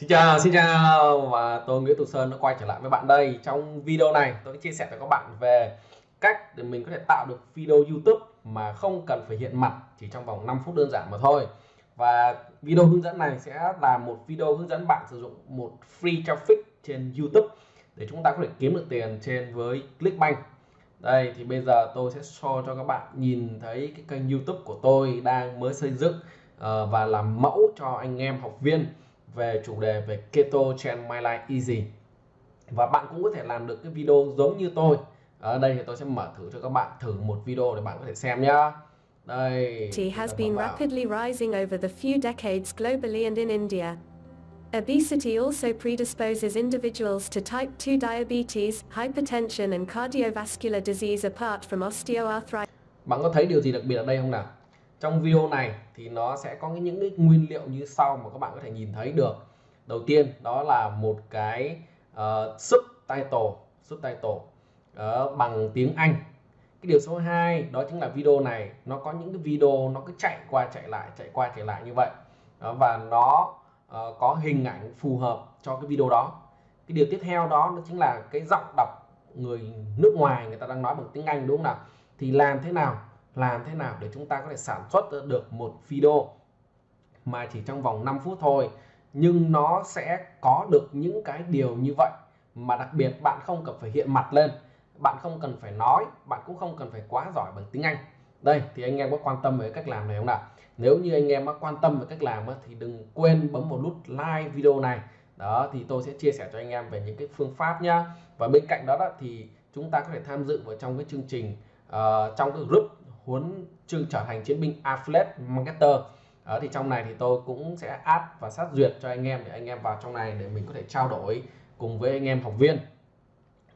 Xin chào, xin chào và tôi Nguyễn Tùng Sơn đã quay trở lại với bạn đây. Trong video này tôi sẽ chia sẻ với các bạn về cách để mình có thể tạo được video YouTube mà không cần phải hiện mặt chỉ trong vòng 5 phút đơn giản mà thôi. Và video hướng dẫn này sẽ là một video hướng dẫn bạn sử dụng một free traffic trên YouTube để chúng ta có thể kiếm được tiền trên với Clickbank. Đây thì bây giờ tôi sẽ show cho các bạn nhìn thấy cái kênh YouTube của tôi đang mới xây dựng ờ, và làm mẫu cho anh em học viên về chủ đề về Keto Trend My Life Easy và bạn cũng có thể làm được cái video giống như tôi ở đây thì tôi sẽ mở thử cho các bạn thử một video để bạn có thể xem nhá đây has been rapidly rising over the few decades globally and in India. Obesity also predisposes individuals to type 2 diabetes, hypertension and cardiovascular disease apart from osteoarthritis. Bạn có thấy điều gì đặc biệt ở đây không nào? Trong video này thì nó sẽ có những cái nguyên liệu như sau mà các bạn có thể nhìn thấy được. Đầu tiên đó là một cái ờ, uh, subtitle subtitle uh, ờ, bằng tiếng Anh. Cái điều số 2 đó chính là video này. Nó có những cái video nó cứ chạy qua chạy lại chạy qua chạy lại như vậy. Đó, và nó uh, có hình ảnh phù hợp cho cái video đó. Cái điều tiếp theo đó nó chính là cái giọng đọc người nước ngoài người ta đang nói bằng tiếng Anh đúng không nào? Thì làm thế nào làm thế nào để chúng ta có thể sản xuất được một video mà chỉ trong vòng 5 phút thôi nhưng nó sẽ có được những cái điều như vậy? Mà đặc biệt bạn không cần phải hiện mặt lên bạn không cần phải nói bạn cũng không cần phải quá giỏi bằng tiếng Anh. Đây thì anh em có quan tâm về cách làm này không nào? Nếu như anh em có quan tâm về cách làm thì đừng quên bấm một nút like video này. Đó thì tôi sẽ chia sẻ cho anh em về những cái phương pháp nhá. Và bên cạnh đó, đó thì chúng ta có thể tham dự vào trong cái chương trình uh, trong cái group muốn chương trở thành chiến binh affiliate marketer. Đó, thì trong này thì tôi cũng sẽ add và sát duyệt cho anh em để anh em vào trong này để mình có thể trao đổi cùng với anh em học viên.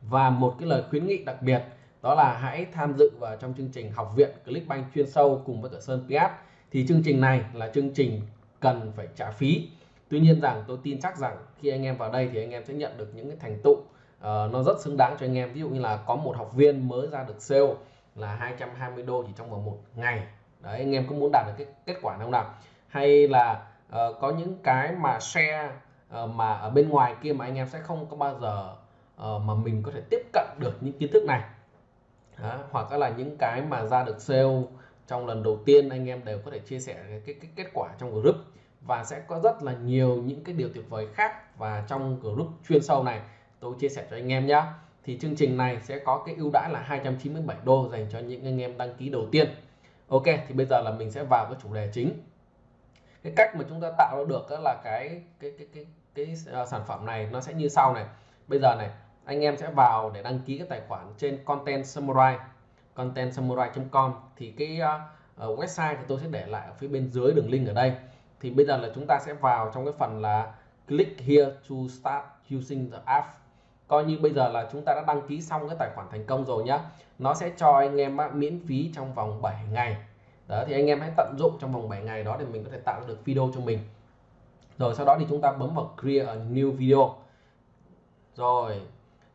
Và một cái lời khuyến nghị đặc biệt đó là hãy tham dự vào trong chương trình học viện Clickbank chuyên sâu cùng với cả Sơn PS thì chương trình này là chương trình cần phải trả phí. Tuy nhiên rằng tôi tin chắc rằng khi anh em vào đây thì anh em sẽ nhận được những cái thành tựu uh, nó rất xứng đáng cho anh em. Ví dụ như là có một học viên mới ra được sale là 220 đô chỉ trong vòng một ngày. Đấy anh em có muốn đạt được cái kết quả không nào? Hay là uh, có những cái mà share uh, mà ở bên ngoài kia mà anh em sẽ không có bao giờ uh, mà mình có thể tiếp cận được những kiến thức này. Đó, hoặc là những cái mà ra được sale trong lần đầu tiên anh em đều có thể chia sẻ cái, cái, cái kết quả trong group. Và sẽ có rất là nhiều những cái điều tuyệt vời khác và trong group chuyên sâu này tôi chia sẻ cho anh em nhé thì chương trình này sẽ có cái ưu đãi là 297 đô dành cho những anh em đăng ký đầu tiên. Ok thì bây giờ là mình sẽ vào cái chủ đề chính. Cái cách mà chúng ta tạo được đó là cái cái cái cái cái, ờ, sản phẩm này nó sẽ như sau này. Bây giờ này anh em sẽ vào để đăng ký cái tài khoản trên content samurai content samurai.com thì cái uh, website thì tôi sẽ để lại ở phía bên dưới đường link ở đây. Thì bây giờ là chúng ta sẽ vào trong cái phần là click here to start using the app coi như bây giờ là chúng ta đã đăng ký xong cái tài khoản thành công rồi nhá. Nó sẽ cho anh em miễn phí trong vòng 7 ngày. Đó, thì anh em hãy tận dụng trong vòng 7 ngày đó để mình có thể tạo được video cho mình. Rồi, sau đó thì chúng ta bấm vào create a new video. Rồi,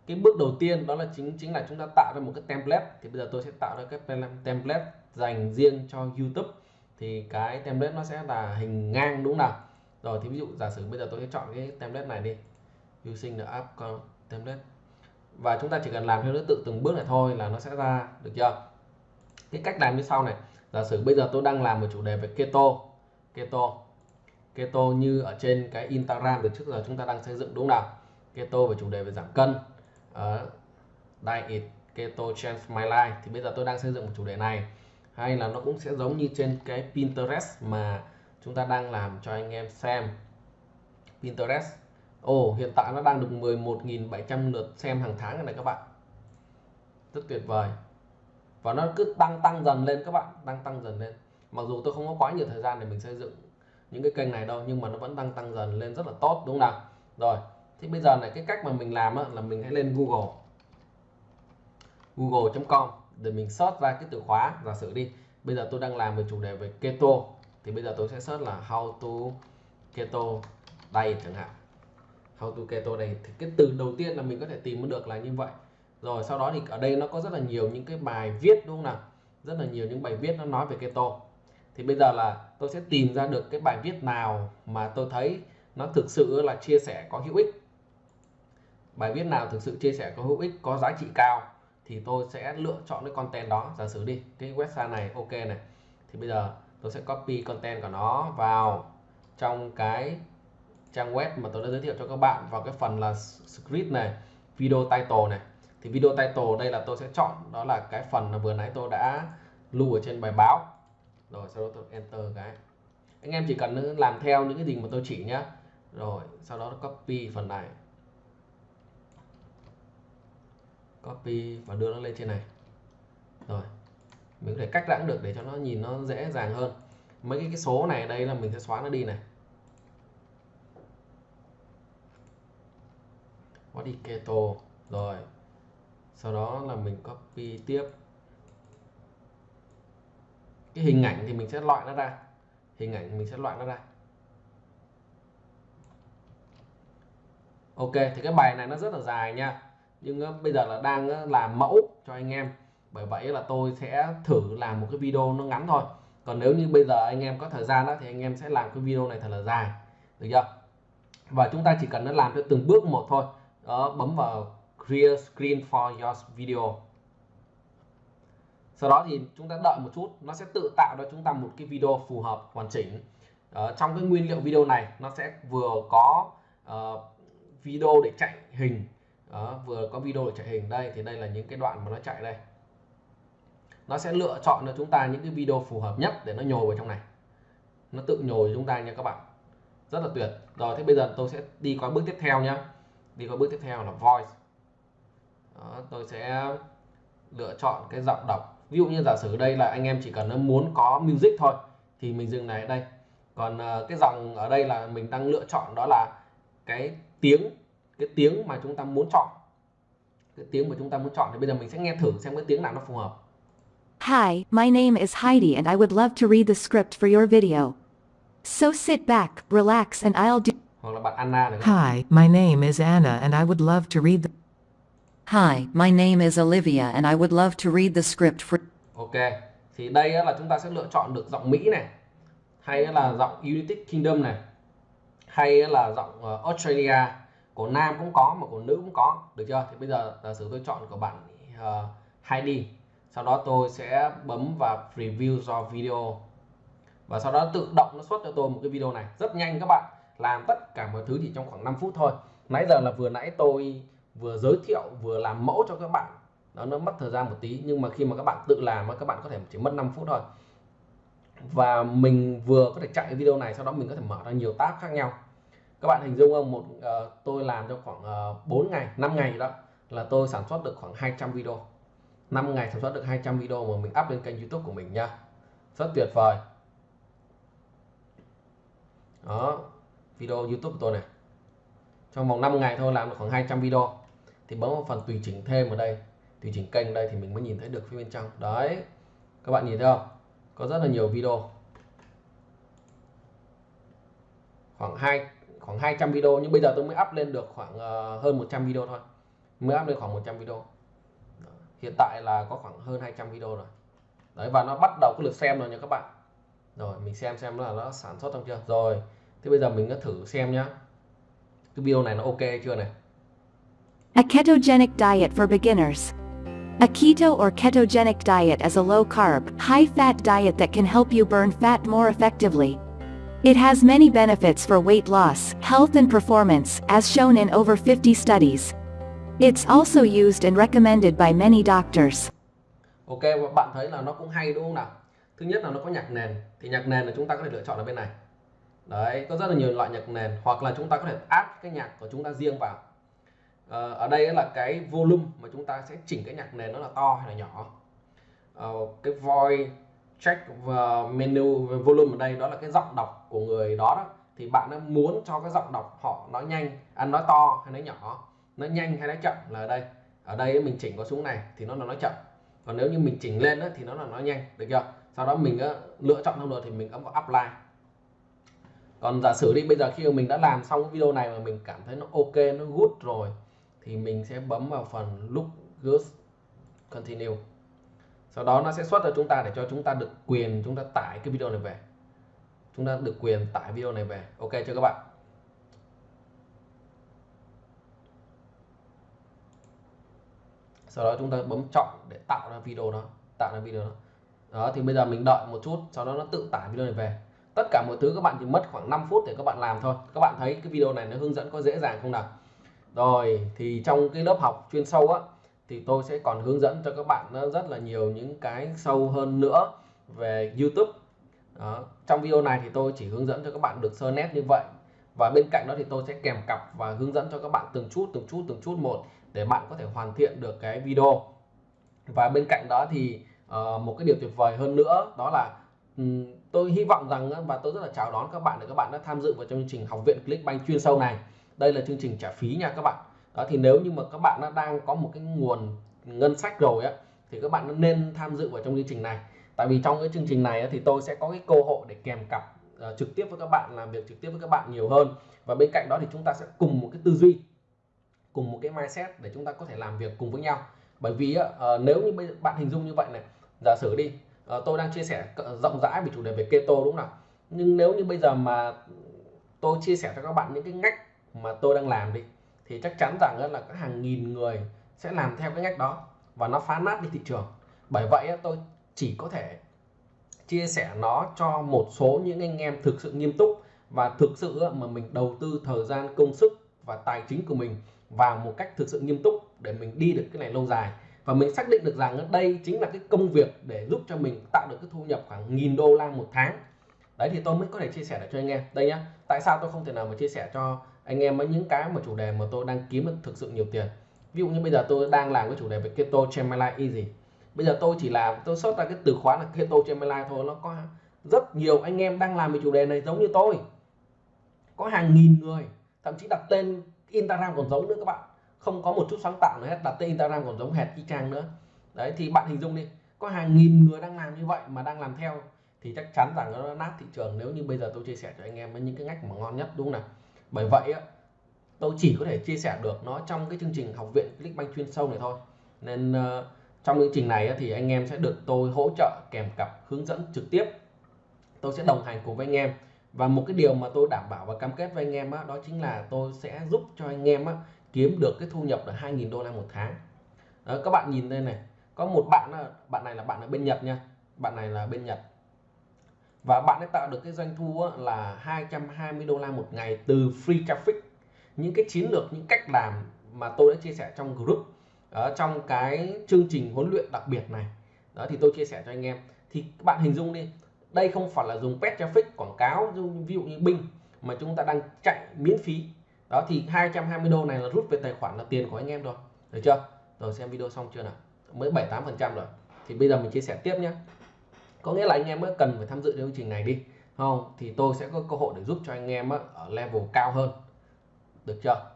cái bước đầu tiên đó là chính chính là chúng ta tạo ra một cái template. Thì bây giờ tôi sẽ tạo ra cái template dành riêng cho YouTube. Thì cái template nó sẽ là hình ngang, đúng nào? Rồi, thì ví dụ giả sử bây giờ tôi sẽ chọn cái template này đi. Using the app template và chúng ta chỉ cần làm theo thứ tự từng bước này thôi là nó sẽ ra được chưa? Cái cách làm như sau này. Giả sử bây giờ tôi đang làm một chủ đề về keto. Keto. Keto như ở trên cái Instagram từ trước giờ chúng ta đang xây dựng đúng không nào? Keto về chủ đề về giảm cân. Uh, diet keto change my life. Thì bây giờ tôi đang xây dựng một chủ đề này. Hay là nó cũng sẽ giống như trên cái Pinterest mà chúng ta đang làm cho anh em xem. Pinterest. Ồ, hiện tại nó đang được 11.700 lượt xem hàng tháng này các bạn. Rất tuyệt vời. Và nó cứ tăng tăng dần lên các bạn, đang tăng dần lên. Mặc dù tôi không có quá nhiều thời gian để mình xây dựng những cái kênh này đâu nhưng mà nó vẫn đang tăng dần lên rất là tốt đúng không nào? Rồi, thì bây giờ này cái cách mà mình làm á, là mình hãy lên Google. google.com để mình search ra cái từ khóa giả sử đi. Bây giờ tôi đang làm về chủ đề về keto thì bây giờ tôi sẽ search là how to keto diet chẳng hạn how to keto này thì cái từ đầu tiên là mình có thể tìm được là như vậy. Rồi, sau đó thì ở đây nó có rất là nhiều những cái bài viết, đúng không nào? Rất là nhiều những bài viết nó nói về keto thì bây giờ là tôi sẽ tìm ra được cái bài viết nào mà tôi thấy nó thực sự là chia sẻ có hữu ích. Bài viết nào thực sự chia sẻ có hữu ích, có giá trị cao thì tôi sẽ lựa chọn cái content đó. Giả sử đi, cái website này, ok này. Thì bây giờ tôi sẽ copy content của nó vào trong cái trang web mà tôi đã giới thiệu cho các bạn vào cái phần là script này video title này. Thì video title đây là tôi sẽ chọn đó là cái phần mà vừa nãy tôi đã lưu ở trên bài báo. Rồi sau đó tôi enter cái. Anh em chỉ cần làm theo những cái gì mà tôi chỉ nhé rồi sau đó copy phần này. Copy và đưa nó lên trên này. Rồi mình có thể cách lãng được để cho nó nhìn nó dễ dàng hơn. Mấy cái, cái số này đây là mình sẽ xóa nó đi này. Có đi keto rồi, sau đó là mình copy tiếp. Cái hình ảnh thì mình sẽ loại nó ra. Hình ảnh mình sẽ loại nó ra. Ok, thì cái bài này nó rất là dài nha. Nhưng ờ, bây giờ là đang ờ, làm mẫu cho anh em. Bởi vậy là tôi sẽ thử làm một cái video nó ngắn thôi. Còn nếu như bây giờ anh em có thời gian đó thì anh em sẽ làm cái video này thật là dài. Được chưa? Và chúng ta chỉ cần nó làm theo từng bước một thôi đó bấm vào clear screen for your video. Sau đó thì chúng ta đợi một chút nó sẽ tự tạo cho chúng ta một cái video phù hợp hoàn chỉnh. Uh, trong cái nguyên liệu video này nó sẽ vừa có uh, video để chạy hình. Đó, vừa có video để chạy hình. Đây thì đây là những cái đoạn mà nó chạy đây. Nó sẽ lựa chọn cho chúng ta những cái video phù hợp nhất để nó nhồi vào trong này. Nó tự nhồi chúng ta nha các bạn. Rất là tuyệt. Rồi thế bây giờ tôi sẽ đi qua bước tiếp theo nhé đi qua bước tiếp theo là voice. Đó, tôi sẽ lựa chọn cái giọng đọc. Ví dụ như giả sử đây là anh em chỉ cần muốn có music thôi thì mình dừng này ở đây. Còn ờ, cái dòng ở đây là mình đang lựa chọn đó là cái tiếng cái tiếng mà chúng ta muốn chọn. Cái tiếng mà chúng ta muốn chọn thì bây giờ mình sẽ nghe thử xem cái tiếng nào nó phù hợp. Hi, my name is Heidi and I would love to read the script for your video. So sit back, relax and I'll do hoặc là bạn Anna này Hi, my name is Anna and I would love to read the Hi, my name is Olivia and I would love to read the script for ok thì đây á là chúng ta sẽ lựa chọn được giọng Mỹ này hay là giọng United Kingdom này hay là giọng ờ, Australia. Của nam cũng có mà của nữ cũng có được chưa? Thì bây giờ giả sử tôi chọn của bạn uh, Heidi sau đó tôi sẽ bấm vào preview do video. Và sau đó tự động nó xuất cho tôi một cái video này. Rất nhanh các bạn làm tất cả mọi thứ chỉ trong khoảng 5 phút thôi. Nãy giờ là vừa nãy tôi vừa giới thiệu vừa làm mẫu cho các bạn. Đó nó mất thời gian một tí nhưng mà khi mà các bạn tự làm các bạn có thể chỉ mất 5 phút thôi. Và mình vừa có thể chạy video này sau đó mình có thể mở ra nhiều tab khác nhau. Các bạn hình dung không? Một uh, tôi làm cho khoảng ờ, uh, 4 ngày 5 ngày đó là tôi sản xuất được khoảng 200 video. 5 ngày sản xuất được 200 video mà mình up lên kênh youtube của mình nha. Rất tuyệt vời. Đó video youtube của tôi này. Trong vòng 5 ngày thôi làm được khoảng 200 video. Thì bấm vào phần tùy chỉnh thêm ở đây tùy chỉnh kênh đây thì mình mới nhìn thấy được phía bên trong. Đấy các bạn nhìn thấy không? Có rất là nhiều video. Khoảng hai khoảng 200 video nhưng bây giờ tôi mới up lên được khoảng uh, hơn 100 video thôi. Mới up lên khoảng 100 video. Hiện tại là có khoảng hơn 200 video rồi. Đấy và nó bắt đầu có lượt xem rồi nha các bạn. Rồi mình xem xem là nó sản xuất xong chưa? Rồi thế bây giờ mình cứ thử xem nhá cái video này nó ok chưa này A ketogenic diet for beginners. A keto or ketogenic diet is a low carb, high fat diet that can help you burn fat more effectively. It has many benefits for weight loss, health and performance, as shown in over 50 studies. It's also used and recommended by many doctors. Ok, bạn thấy là nó cũng hay đúng không nào? Thứ nhất là nó có nhạc nền, thì nhạc nền là chúng ta có thể lựa chọn ở bên này. Đấy, có rất là nhiều loại nhạc nền, hoặc là chúng ta có thể áp cái nhạc của chúng ta riêng vào. Ờ, ở đây là cái volume mà chúng ta sẽ chỉnh cái nhạc nền nó là to hay là nhỏ. Ờ, cái voice check và menu volume ở đây đó là cái giọng đọc của người đó, đó. thì bạn muốn cho cái giọng đọc họ nói nhanh ăn nói to hay nói nhỏ nó nhanh hay nói chậm là ở đây ở đây mình chỉnh có xuống này thì nó là nói chậm còn nếu như mình chỉnh lên đó, thì nó là nói nhanh được chưa sau đó mình lựa chọn xong rồi thì mình ấn vào apply còn giả sử đi, bây giờ khi mà mình đã làm xong cái video này mà mình cảm thấy nó ok, nó good rồi, thì mình sẽ bấm vào phần look good continue. Sau đó nó sẽ xuất ra chúng ta để cho chúng ta được quyền chúng ta tải cái video này về. Chúng ta được quyền tải video này về. Ok chưa các bạn? Sau đó chúng ta bấm chọn để tạo ra video đó, tạo ra video đó. Đó, thì bây giờ mình đợi một chút, sau đó nó tự tải video này về tất cả mọi thứ các bạn chỉ mất khoảng 5 phút để các bạn làm thôi. Các bạn thấy cái video này nó hướng dẫn có dễ dàng không nào? Rồi thì trong cái lớp học chuyên sâu á thì tôi sẽ còn hướng dẫn cho các bạn nó rất là nhiều những cái sâu hơn nữa về YouTube. Đó. trong video này thì tôi chỉ hướng dẫn cho các bạn được sơ nét như vậy. Và bên cạnh đó thì tôi sẽ kèm cặp và hướng dẫn cho các bạn từng chút từng chút từng chút một để bạn có thể hoàn thiện được cái video. Và bên cạnh đó thì uh, một cái điều tuyệt vời hơn nữa đó là um, tôi hy vọng rằng và tôi rất là chào đón các bạn để các bạn đã tham dự vào trong chương trình học viện Clickbank chuyên sâu này. Đây là chương trình trả phí nha các bạn. Đó thì nếu như mà các bạn đã đang có một cái nguồn ngân sách rồi á thì các bạn nên tham dự vào trong chương trình này. Tại vì trong cái chương trình này thì tôi sẽ có cái cơ hội để kèm cặp uh, trực tiếp với các bạn làm việc trực tiếp với các bạn nhiều hơn. Và bên cạnh đó thì chúng ta sẽ cùng một cái tư duy cùng một cái mindset để chúng ta có thể làm việc cùng với nhau. Bởi vì uh, nếu như bạn hình dung như vậy này giả sử đi Ờ, tôi đang chia sẻ rộng rãi về chủ đề về keto đúng không nào? Nhưng nếu như bây giờ mà tôi chia sẻ cho các bạn những cái ngách mà tôi đang làm đi, thì chắc chắn rằng là có hàng nghìn người sẽ làm theo cái ngách đó và nó phá nát đi thị trường. Bởi vậy tôi chỉ có thể chia sẻ nó cho một số những anh em thực sự nghiêm túc và thực sự mà mình đầu tư thời gian, công sức và tài chính của mình vào một cách thực sự nghiêm túc để mình đi được cái này lâu dài và mình xác định được rằng đây chính là cái công việc để giúp cho mình tạo được cái thu nhập khoảng nghìn đô la một tháng. Đấy, thì tôi mới có thể chia sẻ được cho anh em. Đây nhá, tại sao tôi không thể nào mà chia sẻ cho anh em với những cái mà chủ đề mà tôi đang kiếm được thực sự nhiều tiền? Ví dụ như bây giờ tôi đang làm cái chủ đề về keto Gemini easy. Bây giờ tôi chỉ làm tôi xuất ra cái từ khóa là keto Gemini thôi, nó có rất nhiều anh em đang làm về chủ đề này giống như tôi. Có hàng nghìn người, thậm chí đặt tên Instagram còn giống nữa các bạn không có một chút sáng tạo nữa hết đặt tên Instagram còn giống hệt y chang nữa. Đấy thì bạn hình dung đi có hàng nghìn người đang làm như vậy mà đang làm theo thì chắc chắn rằng nó nát thị trường nếu như bây giờ tôi chia sẻ cho anh em với những cái ngách mà ngon nhất đúng không nào? Bởi vậy á tôi chỉ có thể chia sẻ được nó trong cái chương trình học viện Clickbank chuyên sâu này thôi. Nên uh, trong chương trình này thì anh em sẽ được tôi hỗ trợ kèm cặp hướng dẫn trực tiếp. Tôi sẽ đồng hành cùng với anh em. Và một cái điều mà tôi đảm bảo và cam kết với anh em á, đó chính là tôi sẽ giúp cho anh em á, kiếm được cái thu nhập là 2.000 đô la một tháng. Đó, các bạn nhìn đây này có một bạn bạn này là bạn ở bên Nhật nha. Bạn này là bên Nhật. Và bạn ấy tạo được cái doanh thu là 220 đô la một ngày từ free traffic. Những cái chiến lược những cách làm mà tôi đã chia sẻ trong group ở trong cái chương trình huấn luyện đặc biệt này. Đó thì tôi chia sẻ cho anh em. Thì các bạn hình dung đi đây không phải là dùng pet traffic quảng cáo ví dụ như binh mà chúng ta đang chạy miễn phí đó, thì 220 đô này là rút về tài khoản là tiền của anh em rồi. Được chưa? Rồi, xem video xong chưa nào? Mới 78 phần trăm rồi. Thì bây giờ mình chia sẻ tiếp nhé có nghĩa là anh em mới cần phải tham dự chương trình này đi. Không? Thì tôi sẽ có cơ hội để giúp cho anh em ở level cao hơn. Được chưa?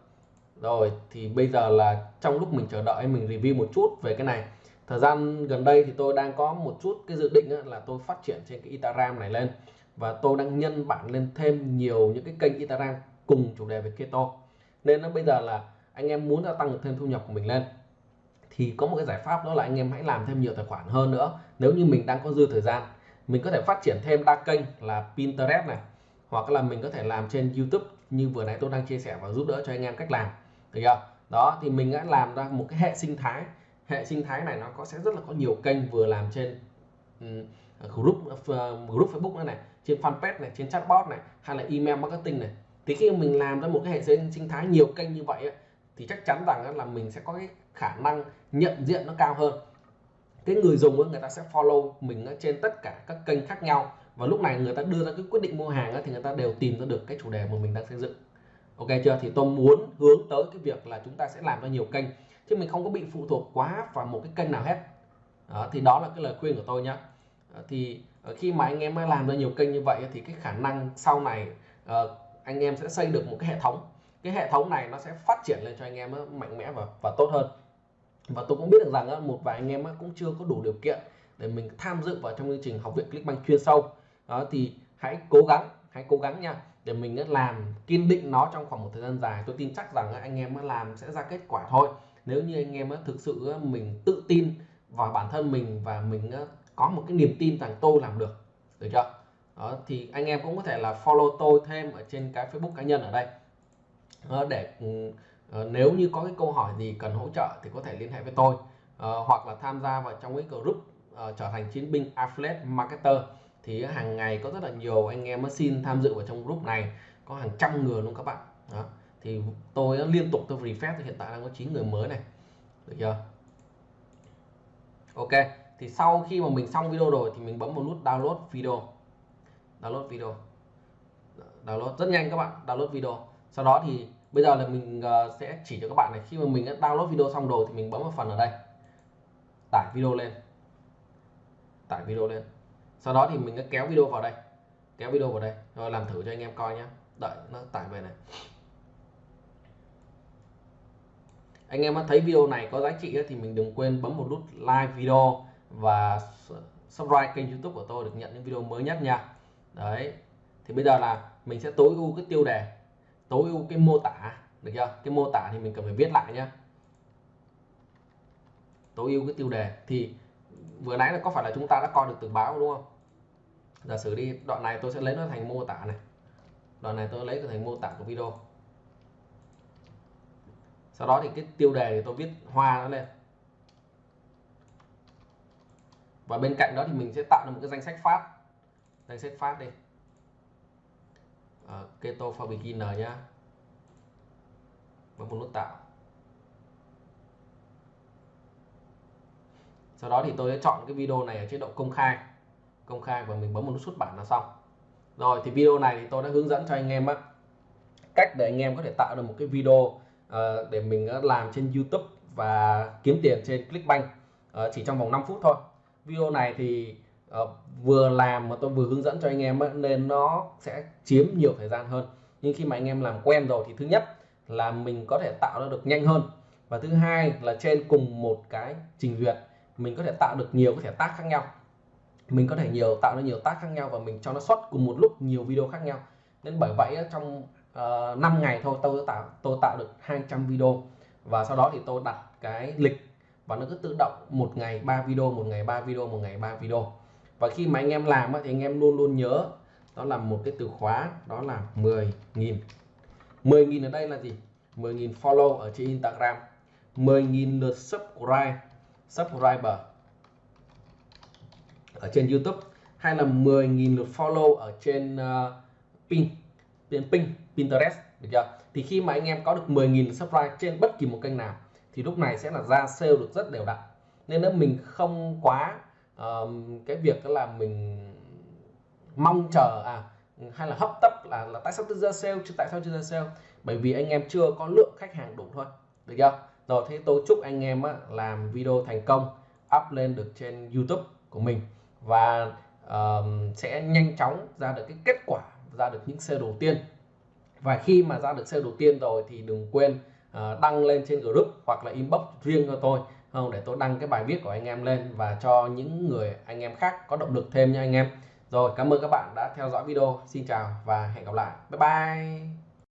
Rồi, thì bây giờ là trong lúc mình chờ đợi mình review một chút về cái này. Thời gian gần đây thì tôi đang có một chút cái dự định là tôi phát triển trên cái Instagram này lên. Và tôi đang nhân bản lên thêm nhiều những cái kênh Instagram cùng chủ đề về keto nên nó bây giờ là anh em muốn gia tăng thêm thu nhập của mình lên thì có một cái giải pháp đó là anh em hãy làm thêm nhiều tài khoản hơn nữa. Nếu như mình đang có dư thời gian mình có thể phát triển thêm đa kênh là Pinterest này hoặc là mình có thể làm trên YouTube như vừa nãy tôi đang chia sẻ và giúp đỡ cho anh em cách làm. Được chưa? Đó thì mình đã làm ra một cái hệ sinh thái. Hệ sinh thái này nó có sẽ rất là có nhiều kênh vừa làm trên um, group uh, group Facebook này, này trên fanpage này trên chatbot này hay là email marketing này thì khi mình làm ra một cái hệ sinh thái nhiều kênh như vậy thì chắc chắn rằng là mình sẽ có cái khả năng nhận diện nó cao hơn. Cái người dùng người ta sẽ follow mình trên tất cả các kênh khác nhau. Và lúc này người ta đưa ra cái quyết định mua hàng thì người ta đều tìm ra được cái chủ đề mà mình đang xây dựng. Ok chưa? Thì tôi muốn hướng tới cái việc là chúng ta sẽ làm ra nhiều kênh chứ mình không có bị phụ thuộc quá vào một cái kênh nào hết. Đó, thì đó là cái lời khuyên của tôi nhé ờ, thì ờ, khi mà anh em làm ra nhiều kênh như vậy thì cái khả năng sau này uh, anh em sẽ xây được một cái hệ thống. Cái hệ thống này nó sẽ phát triển lên cho anh em mạnh mẽ và và tốt hơn. Và tôi cũng biết được rằng một vài anh em cũng chưa có đủ điều kiện để mình tham dự vào trong chương trình học viện Clickbank chuyên sâu. Đó, thì hãy cố gắng, hãy cố gắng nha, để mình làm, kiên định nó trong khoảng một thời gian dài. Tôi tin chắc rằng anh em làm sẽ ra kết quả thôi. Nếu như anh em thực sự mình tự tin vào bản thân mình và mình có một cái niềm tin rằng tôi làm được. Được chưa? Đó thì anh em cũng có thể là follow tôi thêm ở trên cái Facebook cá nhân ở đây. Ờ, để ừ, ờ, nếu như có cái câu hỏi gì cần hỗ trợ thì có thể liên hệ với tôi. Uh, hoặc là tham gia vào trong cái group uh, trở thành chiến binh affiliate marketer thì hàng ngày có rất là nhiều anh em xin tham dự vào trong group này. Có hàng trăm người luôn các bạn. Đó thì tôi liên tục tôi refresh hiện tại đang có 9 người mới này. Được chưa? Ok thì sau khi mà mình xong video rồi thì mình bấm vào nút download video download video. Download rất nhanh các bạn, download video. Sau đó thì bây giờ là mình ờ, sẽ chỉ cho các bạn này, khi mà mình đã download video xong rồi thì mình bấm vào phần ở đây. Tải video lên. Tải video lên. Sau đó thì mình đã kéo video vào đây. Kéo video vào đây. Rồi làm thử cho anh em coi nhé đợi, nó tải về này. Anh em thấy video này có giá trị thì mình đừng quên bấm một nút like video và subscribe kênh youtube của tôi được nhận những video mới nhất nha đấy. Thì bây giờ là mình sẽ tối ưu cái tiêu đề, tối ưu cái mô tả, được chưa? Cái mô tả thì mình cần phải viết lại nhá. tối ưu cái tiêu đề. Thì vừa nãy là có phải là chúng ta đã coi được từ báo đúng không? Giả sử đi, đoạn này tôi sẽ lấy nó thành mô tả này. Đoạn này tôi lấy thành mô tả của video. Sau đó thì cái tiêu đề thì tôi viết hoa nó lên. Và bên cạnh đó thì mình sẽ tạo ra một cái danh sách phát danh sách phát đi. Uh, keto for beginner nhá. Bấm một nút tạo. Sau đó thì tôi sẽ chọn cái video này ở chế độ công khai. Công khai và mình bấm một nút xuất bản là xong. Rồi thì video này thì tôi đã hướng dẫn cho anh em á. Cách để anh em có thể tạo được một cái video uh, để mình ờ, làm trên YouTube và kiếm tiền trên Clickbank uh, chỉ trong vòng 5 phút thôi. Video này thì uh, vừa làm mà tôi vừa hướng dẫn cho anh em nên nó sẽ chiếm nhiều thời gian hơn. Nhưng khi mà anh em làm quen rồi thì thứ nhất là mình có thể tạo ra được nhanh hơn. Và thứ hai là trên cùng một cái trình duyệt mình có thể tạo được nhiều cái thẻ tác khác nhau. Mình có thể nhiều tạo ra nhiều tác khác nhau và mình cho nó xuất cùng một lúc nhiều video khác nhau. Nên bởi vậy trong ờ, uh, 5 ngày thôi tôi tạo tôi tạo được 200 video. Và sau đó thì tôi đặt cái lịch và nó cứ tự động một ngày 3 video một ngày 3 video một ngày 3 video và khi mà anh em làm thì anh em luôn luôn nhớ đó là một cái từ khóa đó là 10.000 10.000 ở đây là gì? 10.000 follow ở trên Instagram. 10.000 lượt subscribe. Subscriber ở trên YouTube. Hay là 10.000 lượt follow ở trên uh, pin trên pin Pinterest được chưa? Thì khi mà anh em có được 10.000 subscribe trên bất kỳ một kênh nào thì lúc này sẽ là ra sale được rất đều đặn. Nên nếu mình không quá um, cái việc là mình mong chờ à hay là hấp tấp là là tại sao tôi ra sale chứ tại sao chưa ra sale? Bởi vì anh em chưa có lượng khách hàng đủ thôi được chưa? Rồi thế tôi chúc anh em á, làm video thành công up lên được trên YouTube của mình và uh, sẽ nhanh chóng ra được cái kết quả ra được những sale đầu tiên. Và khi mà ra được sale đầu tiên rồi thì đừng quên uh, đăng lên trên group hoặc là inbox riêng cho tôi không, để tôi đăng cái bài viết của anh em lên và cho những người anh em khác có động lực thêm nha anh em. Rồi, cảm ơn các bạn đã theo dõi video. Xin chào và hẹn gặp lại. Bye bye.